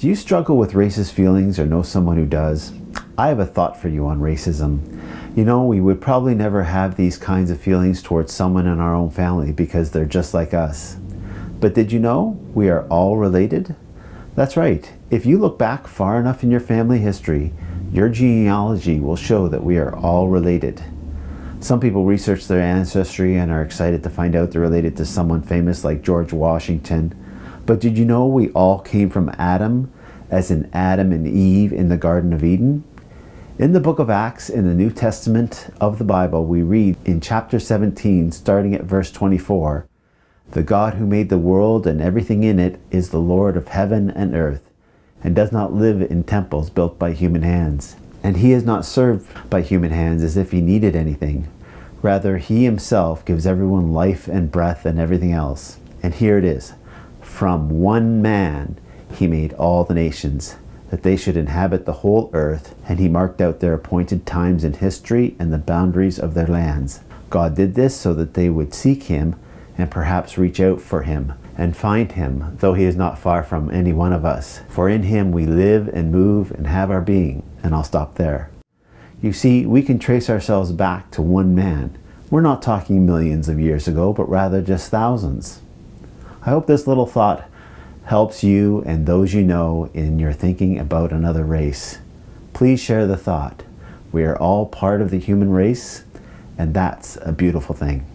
Do you struggle with racist feelings or know someone who does? I have a thought for you on racism. You know, we would probably never have these kinds of feelings towards someone in our own family because they're just like us. But did you know we are all related? That's right. If you look back far enough in your family history, your genealogy will show that we are all related. Some people research their ancestry and are excited to find out they're related to someone famous like George Washington, but did you know we all came from Adam, as in Adam and Eve in the Garden of Eden? In the book of Acts in the New Testament of the Bible, we read in chapter 17, starting at verse 24, The God who made the world and everything in it is the Lord of heaven and earth, and does not live in temples built by human hands. And he is not served by human hands as if he needed anything. Rather, he himself gives everyone life and breath and everything else. And here it is. From one man he made all the nations, that they should inhabit the whole earth, and he marked out their appointed times in history and the boundaries of their lands. God did this so that they would seek him and perhaps reach out for him and find him, though he is not far from any one of us. For in him we live and move and have our being. And I'll stop there. You see, we can trace ourselves back to one man. We're not talking millions of years ago, but rather just thousands. I hope this little thought helps you and those you know in your thinking about another race. Please share the thought. We are all part of the human race, and that's a beautiful thing.